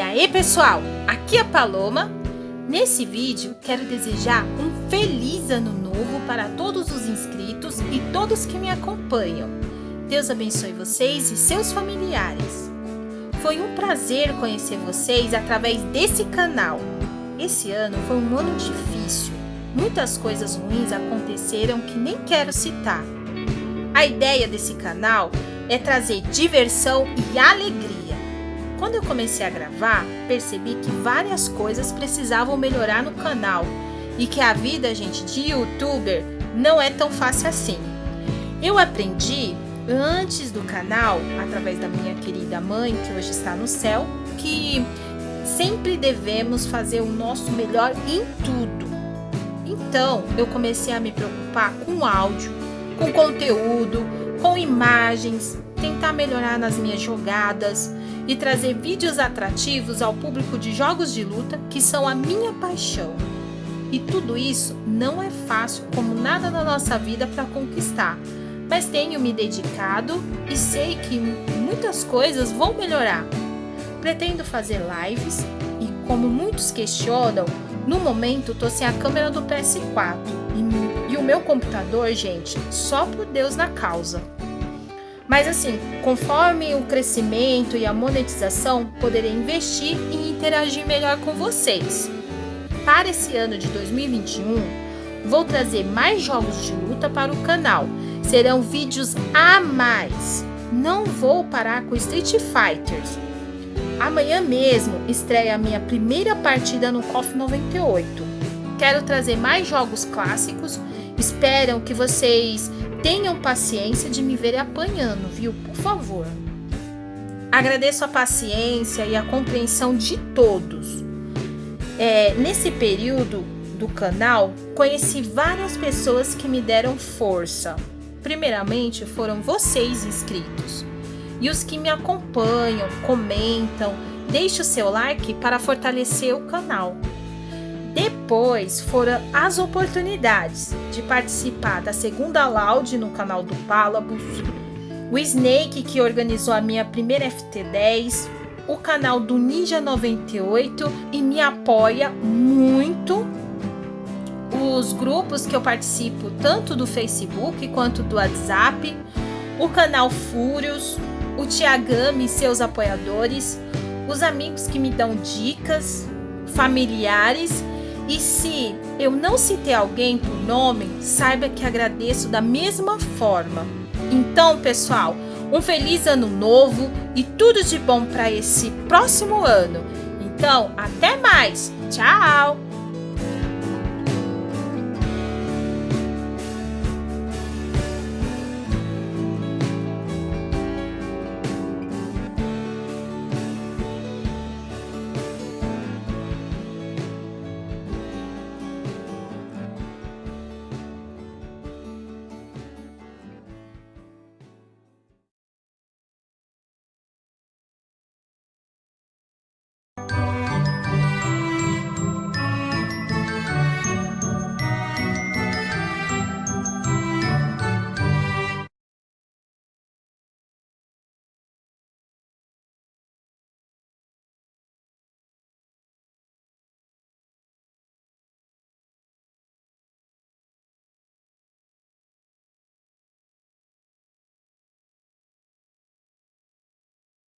Aê pessoal, aqui é a Paloma. Nesse vídeo quero desejar um feliz ano novo para todos os inscritos e todos que me acompanham. Deus abençoe vocês e seus familiares. Foi um prazer conhecer vocês através desse canal. Esse ano foi um ano difícil. Muitas coisas ruins aconteceram que nem quero citar. A ideia desse canal é trazer diversão e alegria quando eu comecei a gravar, percebi que várias coisas precisavam melhorar no canal e que a vida, gente, de youtuber não é tão fácil assim. Eu aprendi antes do canal, através da minha querida mãe, que hoje está no céu, que sempre devemos fazer o nosso melhor em tudo. Então, eu comecei a me preocupar com áudio, com conteúdo, com imagens, tentar melhorar nas minhas jogadas, e trazer vídeos atrativos ao público de jogos de luta que são a minha paixão. E tudo isso não é fácil como nada na nossa vida para conquistar, mas tenho me dedicado e sei que muitas coisas vão melhorar. Pretendo fazer lives e como muitos questionam, no momento tô sem a câmera do PS4 e, e o meu computador, gente, só por Deus na causa. Mas assim, conforme o crescimento e a monetização, poderei investir e interagir melhor com vocês. Para esse ano de 2021, vou trazer mais jogos de luta para o canal. Serão vídeos a mais. Não vou parar com Street Fighters. Amanhã mesmo estreia a minha primeira partida no KOF 98. Quero trazer mais jogos clássicos. Espero que vocês Tenham paciência de me ver apanhando, viu? Por favor. Agradeço a paciência e a compreensão de todos. É, nesse período do canal, conheci várias pessoas que me deram força. Primeiramente foram vocês inscritos e os que me acompanham, comentam, deixe o seu like para fortalecer o canal. Depois foram as oportunidades de participar da segunda Loud no canal do Palabus, o Snake que organizou a minha primeira FT10, o canal do Ninja 98 e me apoia muito. Os grupos que eu participo tanto do Facebook quanto do WhatsApp, o canal Fúrios, o Tiagami e seus apoiadores, os amigos que me dão dicas, familiares e se eu não citei alguém por nome, saiba que agradeço da mesma forma. Então, pessoal, um feliz ano novo e tudo de bom para esse próximo ano. Então, até mais. Tchau!